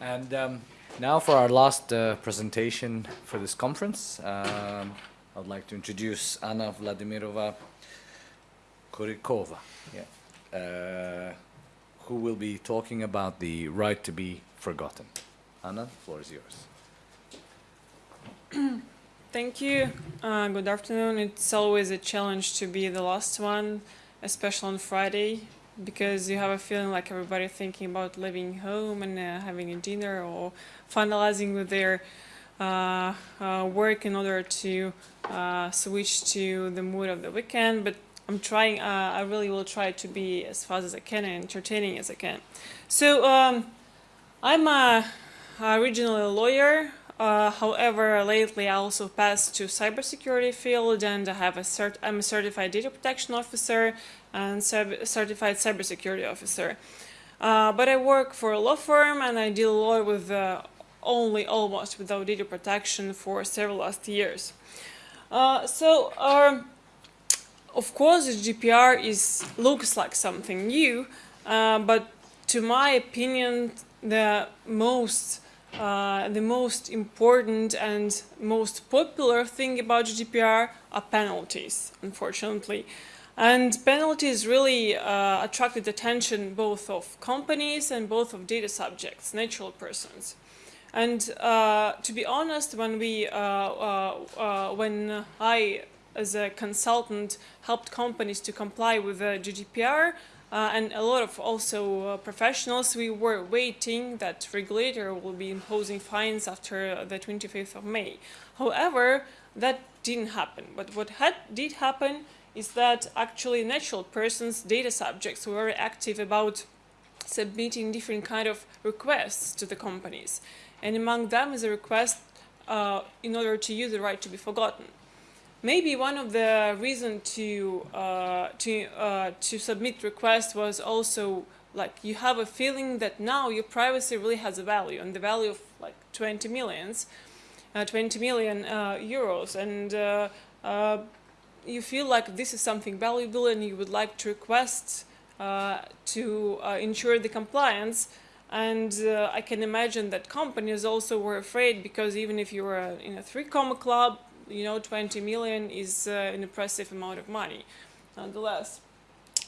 And um, now for our last uh, presentation for this conference, um, I would like to introduce Anna Vladimirova Kurikova, yeah, uh, who will be talking about the right to be forgotten. Anna, the floor is yours. Thank you. Uh, good afternoon. It's always a challenge to be the last one, especially on Friday, because you have a feeling like everybody thinking about leaving home and uh, having a dinner or finalizing with their uh, uh work in order to uh, switch to the mood of the weekend. But I'm trying. Uh, I really will try to be as fast as I can and entertaining as I can. So um, I'm a, originally a lawyer. Uh, however, lately I also passed to cybersecurity field and I have a cert I'm a certified data protection officer and certified cybersecurity officer. Uh, but I work for a law firm and I deal a lot with uh, only almost without data protection for several last years. Uh, so um, of course GDPR is looks like something new, uh, but to my opinion the most uh, the most important and most popular thing about GDPR are penalties, unfortunately. And penalties really uh, attracted attention both of companies and both of data subjects, natural persons. And uh, to be honest, when we, uh, uh, uh, when I, as a consultant, helped companies to comply with the GDPR, uh, and a lot of also uh, professionals, we were waiting that regulator will be imposing fines after the 25th of May. However, that didn't happen. But what had, did happen is that actually natural persons, data subjects, were very active about submitting different kind of requests to the companies. And among them is a request uh, in order to use the right to be forgotten maybe one of the reason to uh, to uh, to submit request was also like you have a feeling that now your privacy really has a value and the value of like 20 millions uh, 20 million uh, euros and uh, you feel like this is something valuable and you would like to request to ensure the compliance and I can imagine that companies also were afraid because even if you were in a three comma club you know, 20 million is uh, an impressive amount of money, nonetheless.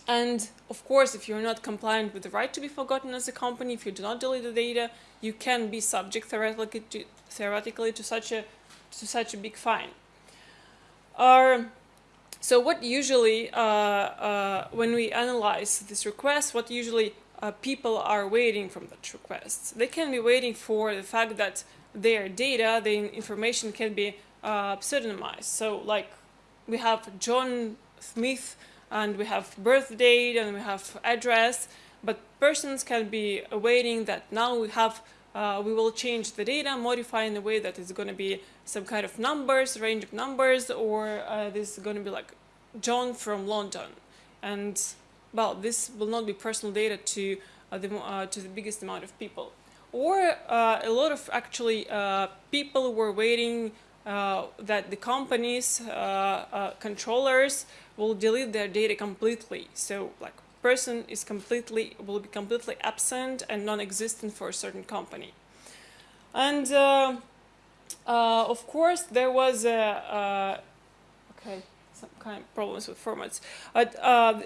And of course, if you're not compliant with the right to be forgotten as a company, if you do not delete the data, you can be subject theoretically to, theoretically to such a to such a big fine. Uh, so what usually, uh, uh, when we analyze this request, what usually uh, people are waiting from that request? They can be waiting for the fact that their data, the information can be pseudonymized. So like we have John Smith and we have birth date and we have address, but persons can be awaiting that now we have uh, we will change the data, modify in a way that it's going to be some kind of numbers, range of numbers, or uh, this is going to be like John from London. And well, this will not be personal data to uh, the uh, to the biggest amount of people. Or uh, a lot of actually uh, people were waiting that the companies, controllers will delete their data completely. So like person is completely, will be completely absent and non-existent for a certain company. And uh, uh, of course there was a, okay, some kind of problems with formats. But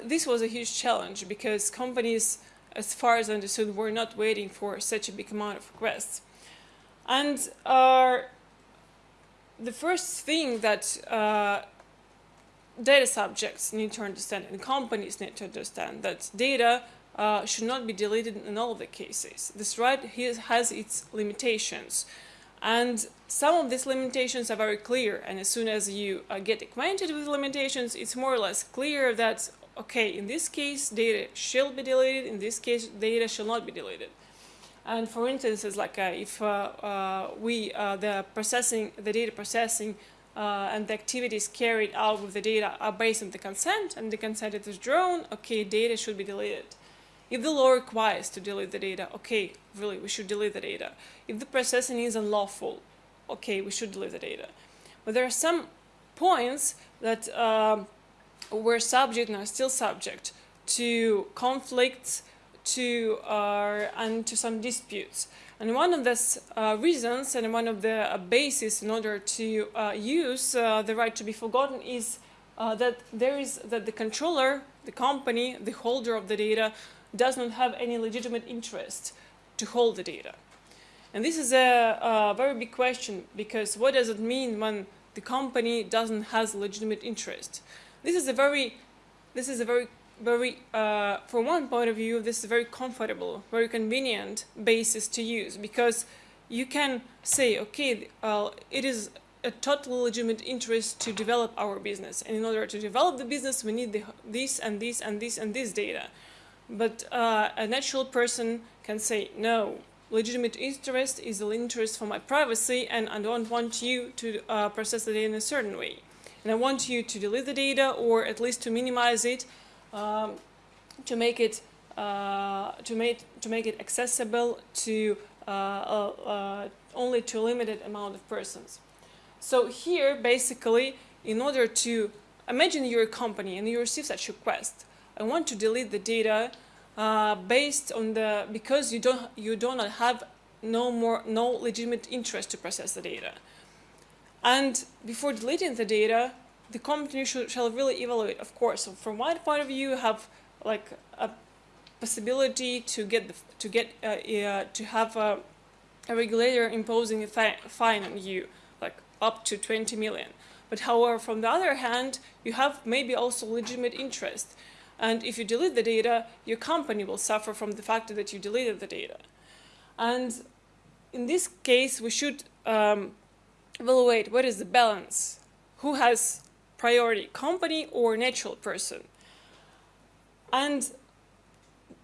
this was a huge challenge because companies, as far as I understood, were not waiting for such a big amount of requests. And the first thing that uh, data subjects need to understand and companies need to understand that data uh, should not be deleted in all of the cases. This right has its limitations. And some of these limitations are very clear. And as soon as you uh, get acquainted with limitations, it's more or less clear that, okay, in this case, data shall be deleted. In this case, data shall not be deleted. And for instance, it's like uh, if uh, uh, we, the processing, the data processing and the activities carried out with the data are based on the consent and the consent is drawn, okay, data should be deleted. If the law requires to delete the data, okay, really, we should delete the data. If the processing is unlawful, okay, we should delete the data. But there are some points that uh, were subject and are still subject to conflicts to uh, and to some disputes. And one of the uh, reasons and one of the uh, bases in order to uh, use uh, the right to be forgotten is uh, that there is that the controller, the company, the holder of the data, does not have any legitimate interest to hold the data. And this is a, a very big question because what does it mean when the company doesn't has legitimate interest? This is a very, this is a very, very, uh, from one point of view, this is very comfortable, very convenient basis to use because you can say, okay, uh, it is a totally legitimate interest to develop our business. And in order to develop the business, we need the, this and this and this and this data. But uh, a natural person can say, no, legitimate interest is the interest for my privacy and I don't want you to uh, process the data in a certain way. And I want you to delete the data or at least to minimize it, um, to make it uh, to make to make it accessible to uh, uh, uh, only to a limited amount of persons. So here, basically, in order to imagine you're a company and you receive such request, I want to delete the data uh, based on the because you don't you do not have no more no legitimate interest to process the data. And before deleting the data, the company should, shall really evaluate, of course. So from my point of view, you have like a possibility to get the, to get uh, uh, to have a, a regulator imposing a fi fine on you, like up to 20 million. But however, from the other hand, you have maybe also legitimate interest. And if you delete the data, your company will suffer from the fact that you deleted the data. And in this case, we should um, evaluate what is the balance. Who has priority, company or natural person? And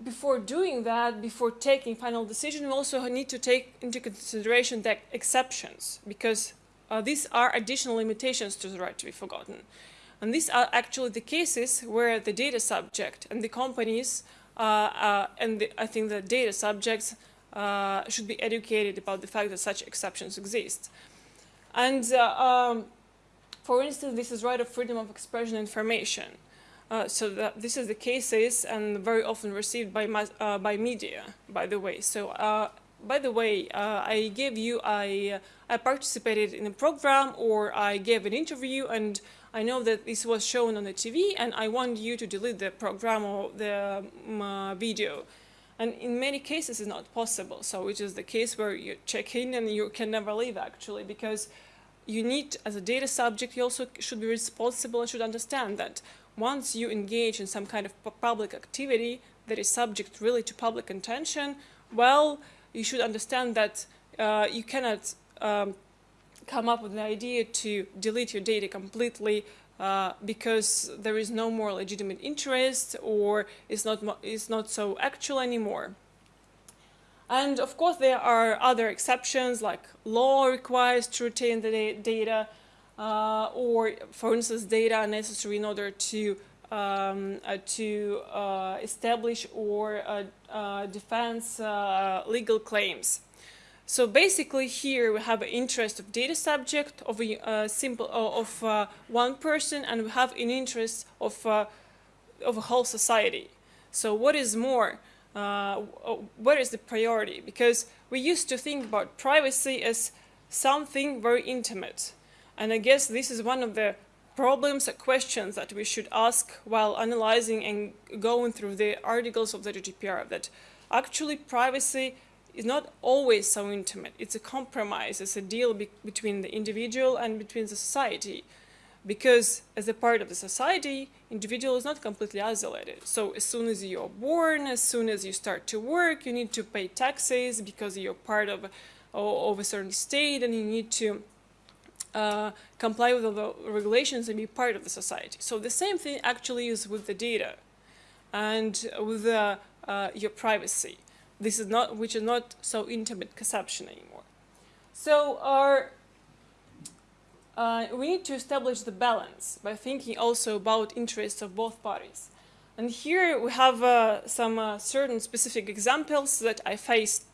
before doing that, before taking final decision, we also need to take into consideration the exceptions because uh, these are additional limitations to the right to be forgotten. And these are actually the cases where the data subject and the companies uh, uh, and the, I think the data subjects uh, should be educated about the fact that such exceptions exist. And uh, um, for instance, this is right of freedom of expression information. Uh, so the, this is the cases and very often received by, uh, by media, by the way. So by the way, uh, I gave you, I, I participated in a program or I gave an interview and I know that this was shown on the TV and I want you to delete the program or the um, uh, video. And in many cases it's not possible. So which is the case where you check in and you can never leave actually because you need, as a data subject, you also should be responsible and should understand that once you engage in some kind of public activity that is subject really to public attention, well, you should understand that uh, you cannot um, come up with an idea to delete your data completely uh, because there is no more legitimate interest or it's not, it's not so actual anymore. And of course there are other exceptions like law requires to retain the data uh, or for instance data necessary in order to um, uh, to uh, establish or uh, uh defense uh, legal claims. So basically here we have an interest of data subject of a uh, simple of one person and we have an interest of of a whole society. So what is more? Uh, uh, what is the priority? Because we used to think about privacy as something very intimate. And I guess this is one of the problems and questions that we should ask while analyzing and going through the articles of the GDPR that actually privacy is not always so intimate. It's a compromise, it's a deal be between the individual and between the society. Because as a part of the society, individual is not completely isolated. So as soon as you're born, as soon as you start to work, you need to pay taxes because you're part of, of a certain state and you need to uh, comply with all the regulations and be part of the society. So the same thing actually is with the data and with the, uh, your privacy. This is not, which is not so intimate conception anymore. So our, uh, we need to establish the balance by thinking also about interests of both parties. And here we have uh, some uh, certain specific examples that I faced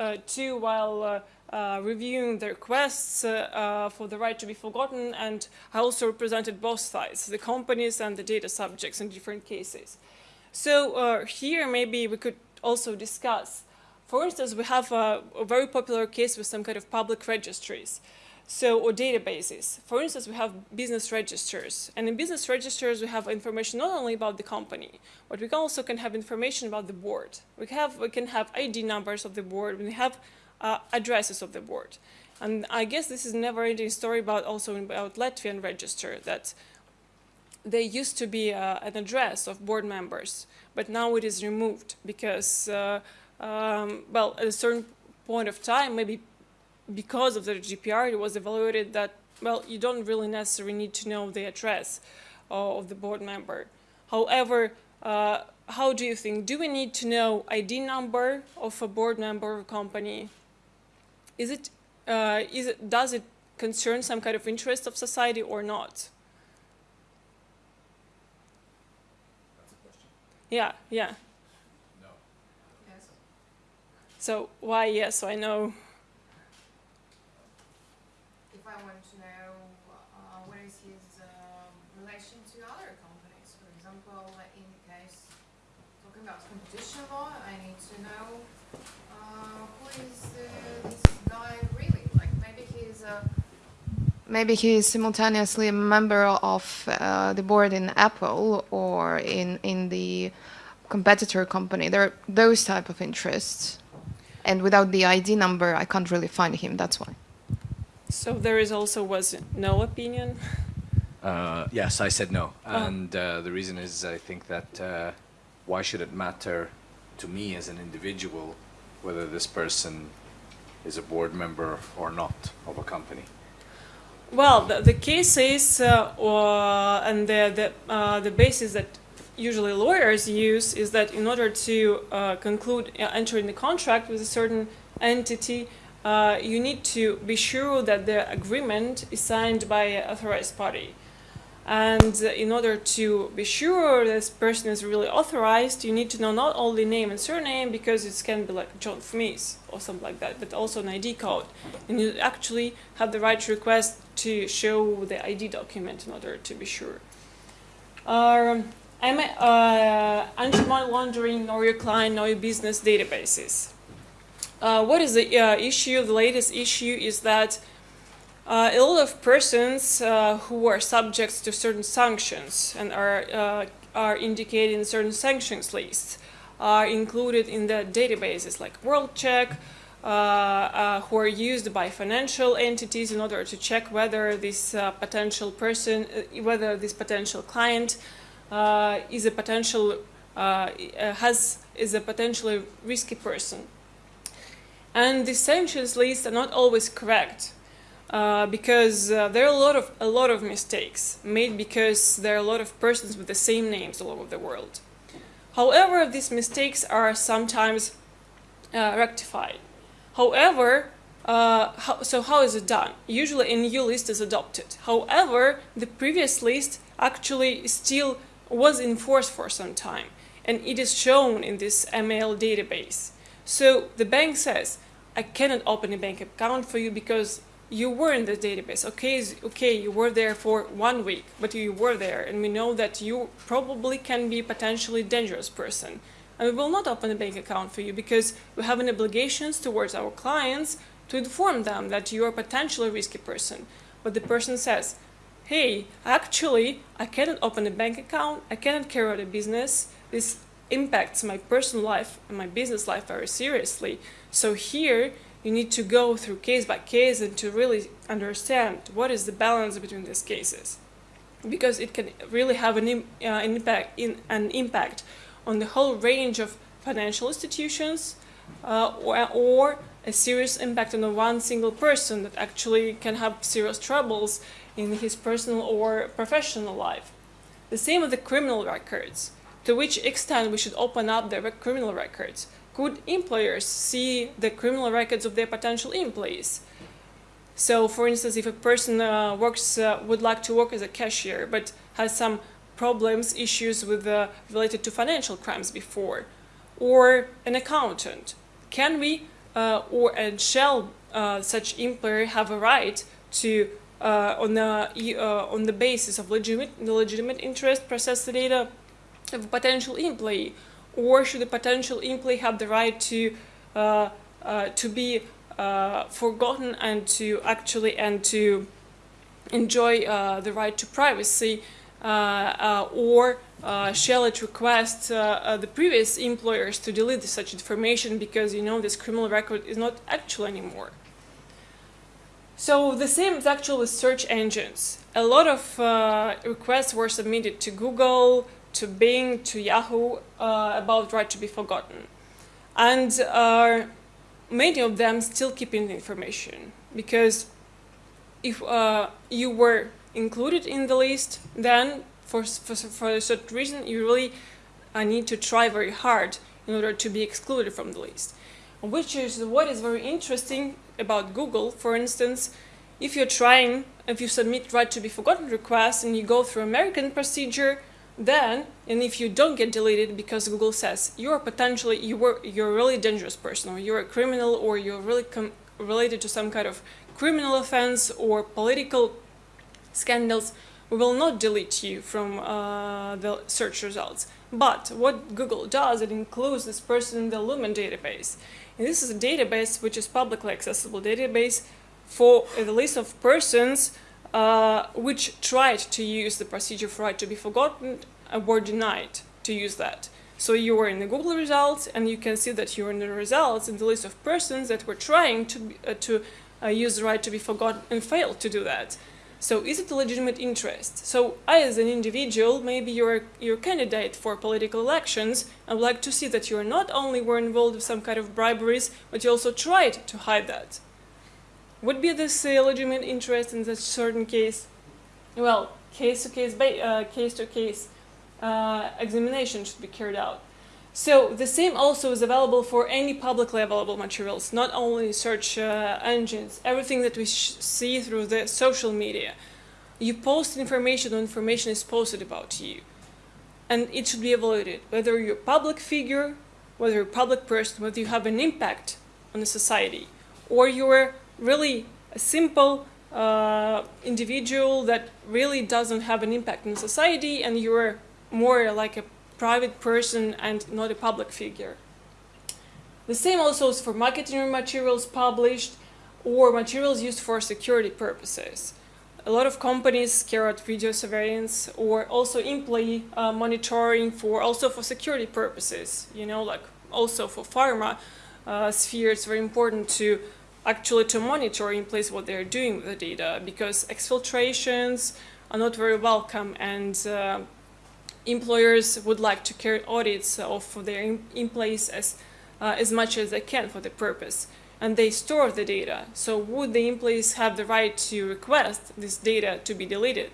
uh, too while uh, reviewing the requests uh, uh, for the right to be forgotten and I also represented both sides, the companies and the data subjects in different cases. So uh, here maybe we could also discuss. For instance, we have a, a very popular case with some kind of public registries. So, or databases. For instance, we have business registers. And in business registers, we have information not only about the company, but we can also can have information about the board. We, have, we can have ID numbers of the board. We have uh, addresses of the board. And I guess this is never-ending story about also about Latvian register that there used to be uh, an address of board members, but now it is removed because, uh, um, well, at a certain point of time, maybe because of the GDPR, it was evaluated that, well, you don't really necessarily need to know the address of the board member. However, uh, how do you think? Do we need to know ID number of a board member of a company? Is it, uh, is it, does it concern some kind of interest of society or not? That's a question. Yeah, yeah. No. Yes. So why yes? I know. Maybe he is simultaneously a member of uh, the board in Apple or in in the competitor company. There are those type of interests, and without the ID number, I can't really find him. That's why. So there is also was no opinion. Uh, yes, I said no. Oh. And uh, the reason is I think that uh, why should it matter to me as an individual whether this person is a board member or not of a company? Well, the, the case is, uh, uh, and the the, uh, the basis that usually lawyers use is that in order to uh, conclude uh, enter in the contract with a certain entity, uh, you need to be sure that the agreement is signed by an authorized party. And in order to be sure this person is really authorized, you need to know not only name and surname because it can be like John Smith or something like that, but also an ID code. And you actually have the right to request to show the ID document in order to be sure. Um, uh, anti-money laundering, know your client, know your business databases. Uh, what is the uh, issue? The latest issue is that uh, a lot of persons uh, who are subject to certain sanctions and are uh, are indicated in certain sanctions lists are included in the databases like WorldCheck, uh, uh, who are used by financial entities in order to check whether this uh, potential person, whether this potential client is a potential has is a potentially risky person. And the sanctions lists are not always correct. Uh, because uh, there are a lot of a lot of mistakes made because there are a lot of persons with the same names all over the world. However, these mistakes are sometimes uh, rectified. However, uh, how, so how is it done? Usually, a new list is adopted. However, the previous list actually still was in force for some time, and it is shown in this ML database. So the bank says, "I cannot open a bank account for you because you were in the database. Okay, okay, you were there for one week, but you were there, and we know that you probably can be a potentially dangerous person. And we will not open a bank account for you because we have an obligations towards our clients to inform them that you are a potentially risky person. But the person says, hey, actually, I cannot open a bank account, I cannot carry out a business, this impacts my personal life and my business life very seriously. So here, you need to go through case by case and to really understand what is the balance between these cases because it can really have an, uh, an impact in, an impact on the whole range of financial institutions uh, or, or, a serious impact on one single person that actually can have serious troubles in his personal or professional life. The same with the criminal records. To which extent we should open up the criminal records? Could employers see the criminal records of their potential employees? So, for instance, if a person uh, works uh, would like to work as a cashier but has some problems, issues with uh, related to financial crimes before, or an accountant, can we uh, or and shall uh, such employer have a right to uh, on the on the basis of legitimate legitimate interest process the data of a potential employee? Or should the potential employee have the right to uh, uh, to be uh, forgotten and to actually and to enjoy uh, the right to privacy, uh, or shall it request the previous employers to delete such information because you know this criminal record is not actual anymore. So the same is actually with search engines. A lot of uh, requests were submitted to Google, to Bing, to Yahoo uh, about right to be forgotten, and uh, many of them still keeping the information because if uh, you were included in the list, then for, for, for a certain reason, you really need to try very hard in order to be excluded from the list. Which is what is very interesting about Google. For instance, if you're trying, if you submit right to be forgotten request and you go through American procedure, then and if you don't get deleted because Google says you're potentially you were you're a really dangerous person or you're a criminal or you're really related to some kind of criminal offense or political scandals, we will not delete you from uh, the search results. But what Google does, it includes this person in the Lumen database. And this is a database which is publicly accessible database for the list of persons uh, which tried to use the procedure for right to be forgotten were denied to use that. So you were in the Google results, and you can see that you're in the results in the list of persons that were trying to uh, to uh, use the right to be forgotten and failed to do that. So is it a legitimate interest? So I, as an individual, maybe you're a candidate for political elections. I would like to see that you not only were involved with some kind of briberies, but you also tried to hide that. Would be this a legitimate interest in this certain case? Well, case to case, uh, case to case uh, examination should be carried out. So the same also is available for any publicly available materials, not only search uh, engines, everything that we see through the social media. You post information when information is posted about you. And it should be evaluated, whether you're a public figure, whether you're a public person, whether you have an impact on the society, or you're really a simple uh, individual that really doesn't have an impact on society and you're more like a private person and not a public figure. The same also is for marketing materials published or materials used for security purposes. A lot of companies carry out video surveillance or also employee uh, monitoring for also for security purposes. You know, like also for pharma uh, sphere, it's very important to actually to monitor in place what they're doing with the data because exfiltrations are not very welcome and uh, employers would like to carry audits of their employees as, uh, as much as they can for the purpose. And they store the data. So would the employees have the right to request this data to be deleted?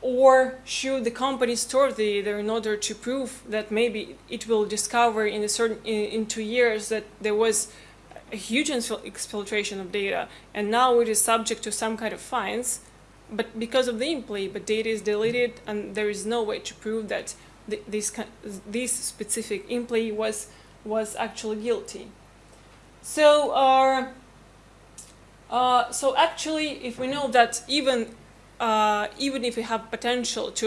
Or should the company store the data in order to prove that maybe it will discover in a certain in, in two years that there was a huge exfiltration of data and now it is subject to some kind of fines but because of the employee, but data is deleted and there is no way to prove that th this, this specific employee was, was actually guilty. So, uh, uh, so actually, if we know that even uh, even if we have potential to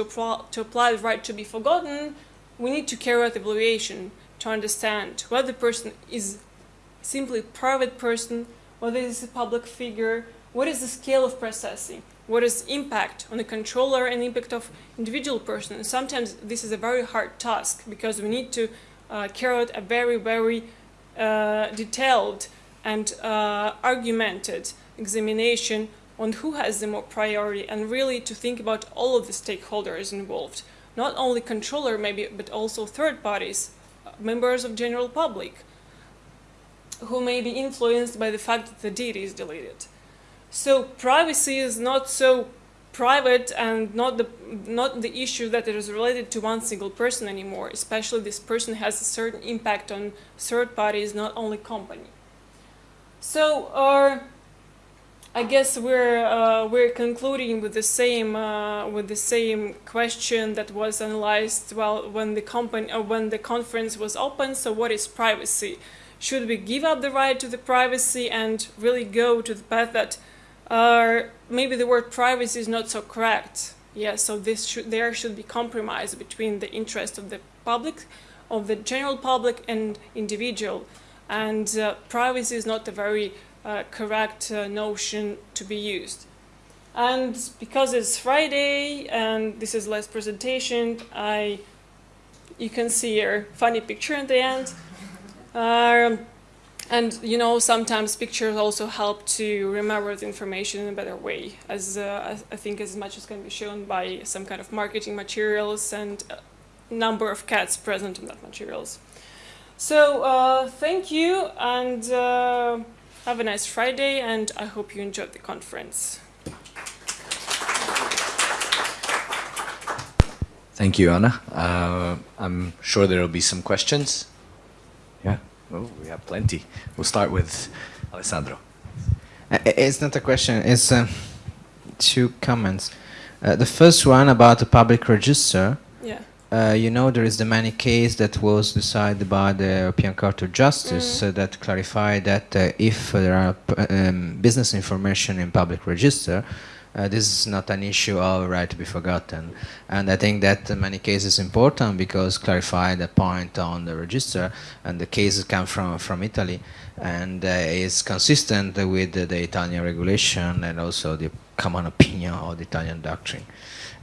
to apply the right to be forgotten, we need to carry out evaluation to understand whether the person is simply private person, whether it is a public figure, what is the scale of processing, what is impact on the controller and impact of individual person. And sometimes this is a very hard task because we need to uh, carry out a very, very uh, detailed and uh, argumented examination on who has the more priority and really to think about all of the stakeholders involved. Not only controller maybe, but also third parties, members of general public, who may be influenced by the fact that the data is deleted. So privacy is not so private and not the not the issue that it is related to one single person anymore. Especially this person has a certain impact on third parties, not only company. So uh, I guess we're uh, we're concluding with the same uh, with the same question that was analyzed well when the company uh, when the conference was open. So what is privacy? Should we give up the right to the privacy and really go to the path that uh, maybe the word privacy is not so correct. Yeah, so this should there should be compromise between the interest of the public, of the general public and individual, and uh, privacy is not a very uh, correct uh, notion to be used. And because it's Friday and this is last presentation, I you can see here funny picture at the end. Um, and you know, sometimes pictures also help to remember the information in a better way, as uh, I think as much as can be shown by some kind of marketing materials and uh, number of cats present in that materials. So uh, thank you and uh, have a nice Friday, and I hope you enjoyed the conference. Thank you, Anna. Uh, I'm sure there will be some questions. Yeah, oh, we have plenty. We'll start with Alessandro. Uh, It's not a question, it's uh, two comments. Uh, the first one about the public register. Yeah. Uh, you know, there is the Manni case that was decided by the European Court of Justice uh, that clarified that uh, if there are p- um, business information in public register, uh, this is not an issue of right to be forgotten. And I think that in many cases important because clarify the point on the register and the cases come from, from Italy and uh, is consistent with the, the Italian regulation and also the common opinion of the Italian doctrine.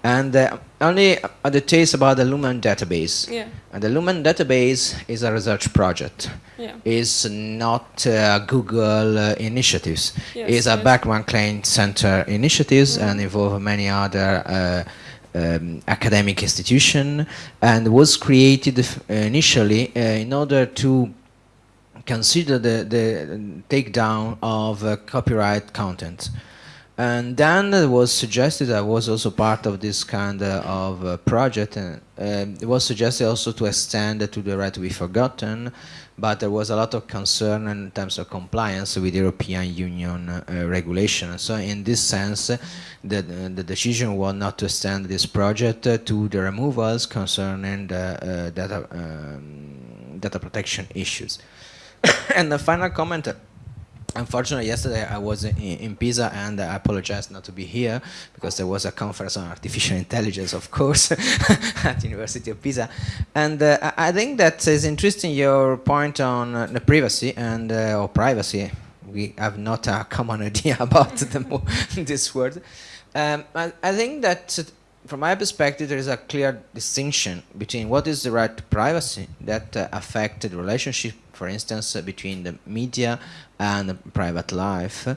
And uh, only a details about the Lumen database. Yeah. And the Lumen database is a research project. Yeah. It's not uh, Google uh, initiatives. Yes, it's a Berkman Klein Center initiatives Mhm. and involve many other uh, um, academic institution and was created initially uh, in order to consider the, the takedown of uh, copyright content. And then it was suggested, I was also part of this kind of uh, project, and um, it was suggested also to extend to the right to be forgotten, but there was a lot of concern in terms of compliance with European Union uh, regulation. So in this sense, the, the decision was not to extend this project to the removals concerning the uh, data, um, data protection issues. and the final comment, unfortunately yesterday I was in, in Pisa and I apologize not to be here because there was a conference on artificial intelligence of course at University of Pisa. And uh, I think that is interesting your point on uh, the privacy and uh, or privacy. We have not a common idea about the this word. Um, I, I think that from my perspective, there is a clear distinction between what is the right to privacy that uh, the relationship, for instance, between the media and private life,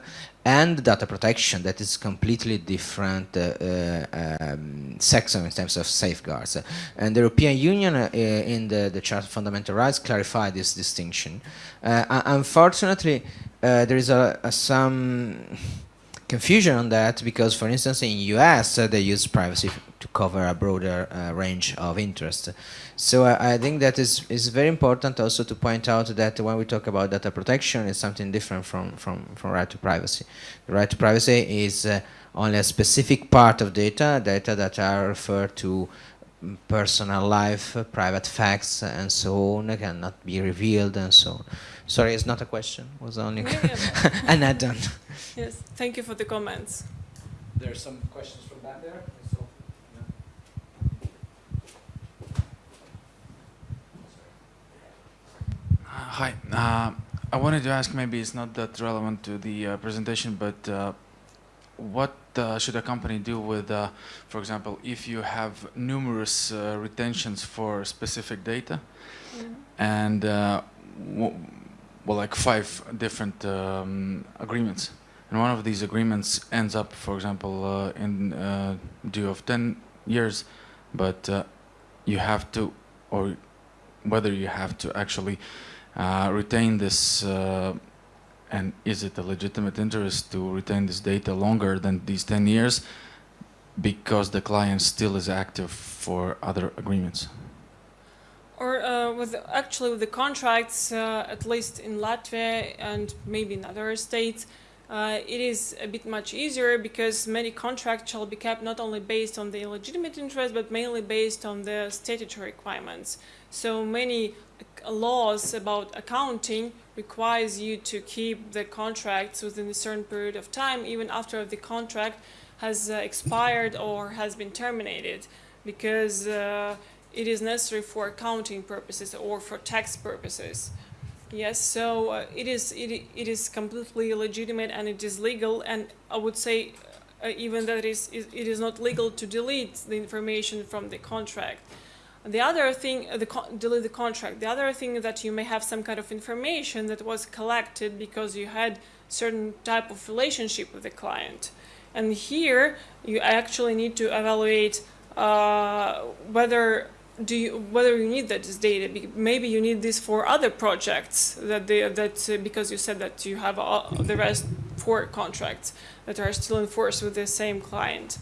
and data protection that is completely different uh, uh, um, section in terms of safeguards. And the European Union, uh, in the, the Charter of Fundamental Rights, clarified this distinction. Uh, unfortunately, uh, there is a, a some confusion on that because, for instance, in US uh, they use privacy to cover a broader uh, range of interest. So I, I think that is is very important also to point out that when we talk about data protection, it's something different from from from right to privacy. The right to privacy is uh, only a specific part of data, data that are referred to mm, personal life, uh, private facts, and so on, cannot be revealed and so on. Sorry, it's not a question. It was only Yeah, yeah. an add-on. Yes. Thank you for the comments. There are some questions from back there. So, Hi. Uh, I wanted to ask, maybe it's not that relevant to the uh, presentation, but uh, what uh, should a company do with, uh, for example, if you have numerous uh, retentions for specific data and, uh, w- well, like five different um, agreements, and one of these agreements ends up, for example, uh, in uh, due of 10 years, but uh, you have to, or whether you have to actually retain this, uh, and is it a legitimate interest to retain this data longer than these 10 years because the client still is active for other agreements? Or uh, with actually with the contracts, uh, at least in Latvia and maybe in other states, uh, it is a bit much easier because many contracts shall be kept not only based on the legitimate interest but mainly based on the statutory requirements. So many laws about accounting requires you to keep the contracts within a certain period of time, even after the contract has uh, expired or has been terminated because uh, it is necessary for accounting purposes or for tax purposes. Yes, so uh, it is it, it is completely legitimate and it is legal and I would say uh, even that it is it is not legal to delete the information from the contract. The other thing, uh, the con- delete the contract. The other thing that you may have some kind of information that was collected because you had certain type of relationship with the client, and here you actually need to evaluate uh, whether do you whether you need that this data. Maybe you need this for other projects that they that uh, because you said that you have all, the rest four contracts that are still enforced with the same client.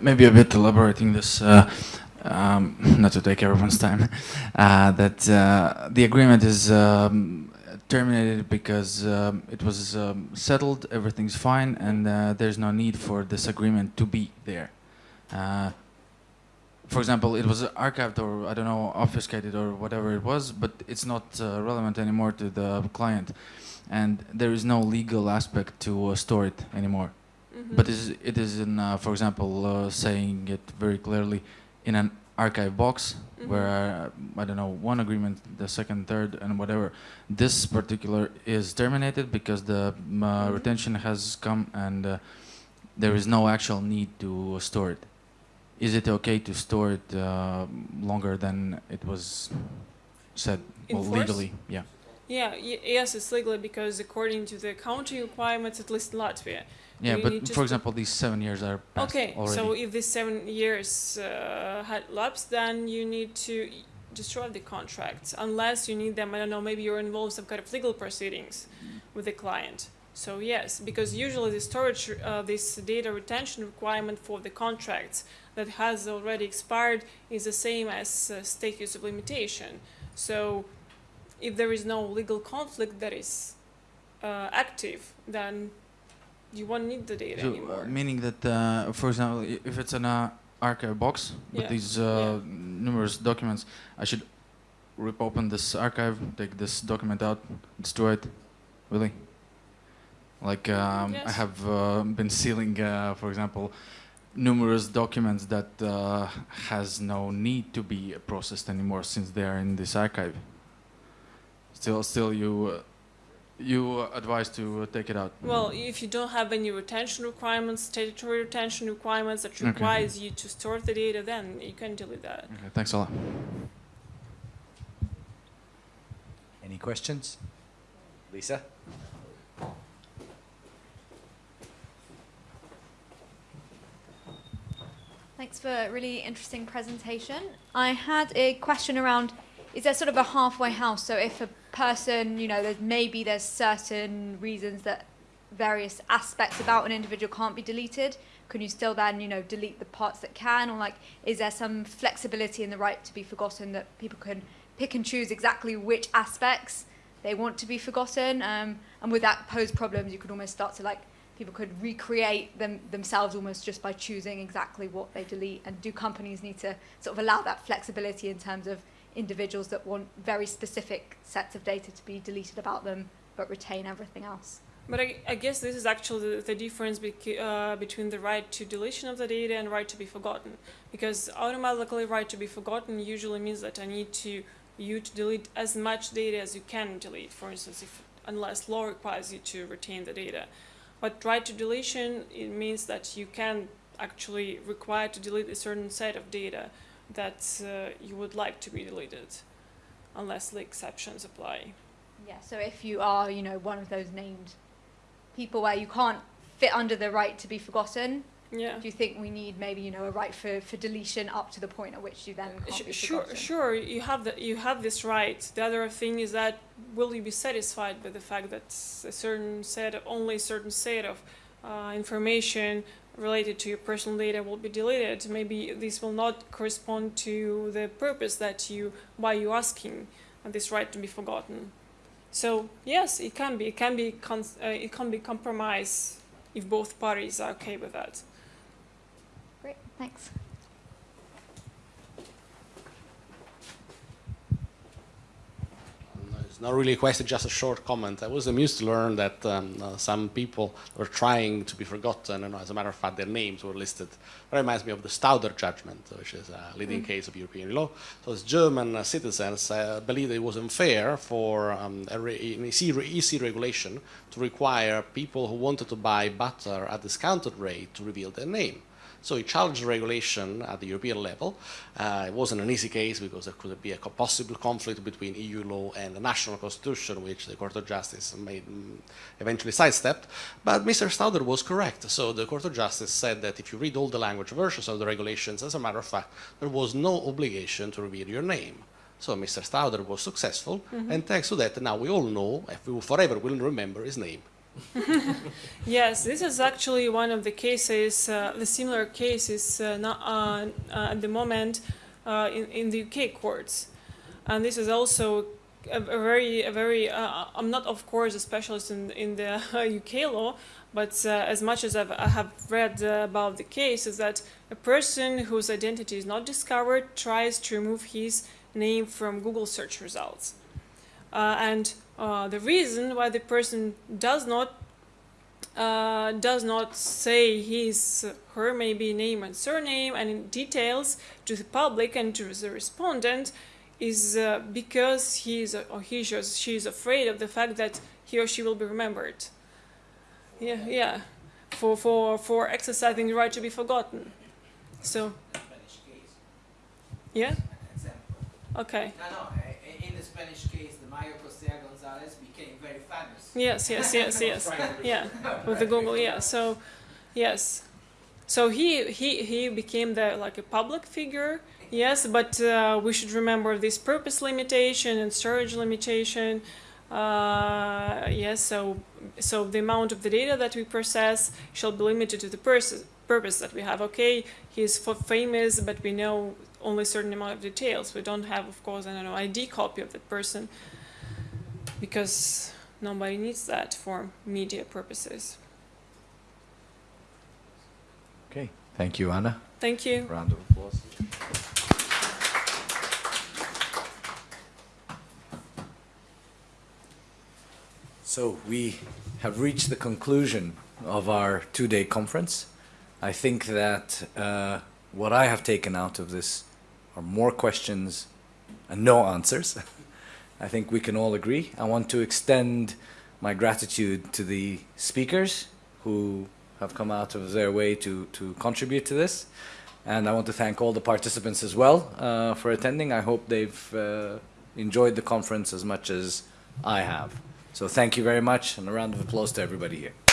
maybe a bit elaborating this, uh, um, not to take everyone's time, uh, that uh, the agreement is um, terminated because um, it was um, settled, everything's fine, and uh, there's no need for this agreement to be there. For example, it was archived or I don't know, obfuscated or whatever it was, but it's not uh, relevant anymore to the client, and there is no legal aspect to uh, store it anymore. Mhm. But it is, it is in, uh, for example, uh, saying it very clearly in an archive box Mhm. where uh, I don't know one agreement, the second, third, and whatever. This particular is terminated because the uh, Mhm. retention has come and uh, there is no actual need to store it. Is it okay to store it uh, longer than it was said well, legally? Yeah. Yeah, y- yes, it's legally because according to the accounting requirements, at least in Latvia. Yeah, but for example, these seven years are passed Okay, already. so if these seven years uh, had lapsed, then you need to destroy the contracts unless you need them. I don't know, maybe you're involved in some kind of legal proceedings with the client. So yes, because usually the storage, uh, this data retention requirement for the contracts that has already expired is the same as uh, status of limitation. So if there is no legal conflict that is uh, active, then you won't need the data So, uh, anymore. meaning that, uh, for example, if it's an uh, archive box with Yeah, these uh, numerous documents, I should rip open this archive, take this document out, destroy it, really? Like um, I have uh, been sealing, uh, for example, numerous documents that uh, has no need to be processed anymore since they are in this archive. Still, still, you uh, you advise to uh, take it out. Well, if you don't have any retention requirements, statutory retention requirements that Okay. requires you to store the data, then you can delete that. Okay, thanks a lot. Any questions? Lisa? Thanks for a really interesting presentation. I had a question around is there sort of a halfway house? So if a person, you know, there's maybe there's certain reasons that various aspects about an individual can't be deleted, can you still then, you know, delete the parts that can or like is there some flexibility in the right to be forgotten that people can pick and choose exactly which aspects they want to be forgotten? Um, and would that pose problems? You could almost start to like people could recreate them themselves almost just by choosing exactly what they delete and do companies need to sort of allow that flexibility in terms of individuals that want very specific sets of data to be deleted about them but retain everything else But I, I guess this is actually the, the difference uh, between the right to deletion of the data and right to be forgotten. Because automatically right to be forgotten usually means that I need to you to delete as much data as you can delete. For instance, if unless law requires you to retain the data. But right to deletion it means that you can actually require to delete a certain set of data that uh, you would like to be deleted, unless the exceptions apply. yeah so if you are you know one of those named people where you can't fit under the right to be forgotten Yeah. do you think we need maybe you know a right for, for deletion up to the point at which you then can't sure, sure, you have the, you have this right. The other thing is that will you be satisfied with the fact that a certain set of only a certain set of uh, information related to your personal data will be deleted? Maybe this will not correspond to the purpose that you why you asking uh, this right to be forgotten. So yes, it can be it can be uh, it can be compromise if both parties are okay with that. Thanks It's not really a question, just a short comment. I was amused to learn that um, uh, some people were trying to be forgotten, and as a matter of fact, their names were listed. That reminds me of the Stauder judgment, which is a leading case of European law. So, as German uh, citizens uh, believed it was unfair for um, a re- an EC, re- EC regulation to require people who wanted to buy butter at a discounted rate to reveal their name. So he challenged the regulation at the European level. Uh, it wasn't an easy case because there could be a possible conflict between EU law and the national constitution, which the Court of Justice made, mm, eventually sidestepped. But Mr. Stauder was correct. So the Court of Justice said that if you read all the language versions of the regulations, as a matter of fact, there was no obligation to reveal your name. So Mr. Stauder was successful, and thanks to that, now we all know, if we forever will remember his name. Yes, this is actually one of the cases, uh, the similar cases uh, not, uh, uh, at the moment uh, in, in the UK courts. And this is also a, a very, a very, uh, I'm not, of course, a specialist in, in the UK law, but as much as I've, I have read about the case, is that a person whose identity is not discovered tries to remove his name from Google search results. And uh, the reason why the person does not uh, does not say his her maybe name and surname and in details to the public and to the respondent is uh, because he is or he she is- she is afraid of the fact that he or she will be remembered. Yeah, yeah, for for for exercising the right to be forgotten. So yeah, okay. No, no. In the Spanish case, the Costeja Gonzalez became very famous. Yes, yes, yes, yes. Yeah, with the Google, yeah. So, yes, so he he he became the like a public figure. Yes, but uh, we should remember this purpose limitation and storage limitation. Uh, yes, so so the amount of the data that we process shall be limited to the pers- purpose that we have. Okay, he's famous, but we know only a certain amount of details. We don't have, of course, I don't know, ID copy of that person because nobody needs that for media purposes. Okay, thank you, Anna. Thank you. Round of applause. So we have reached the conclusion of our two-day conference. I think that uh, what I have taken out of this are more questions and no answers. I think we can all agree. I want to extend my gratitude to the speakers who have come out of their way to, to contribute to this. And I want to thank all the participants as well uh, for attending. I hope they've uh, enjoyed the conference as much as I have. So thank you very much and a round of applause to everybody here.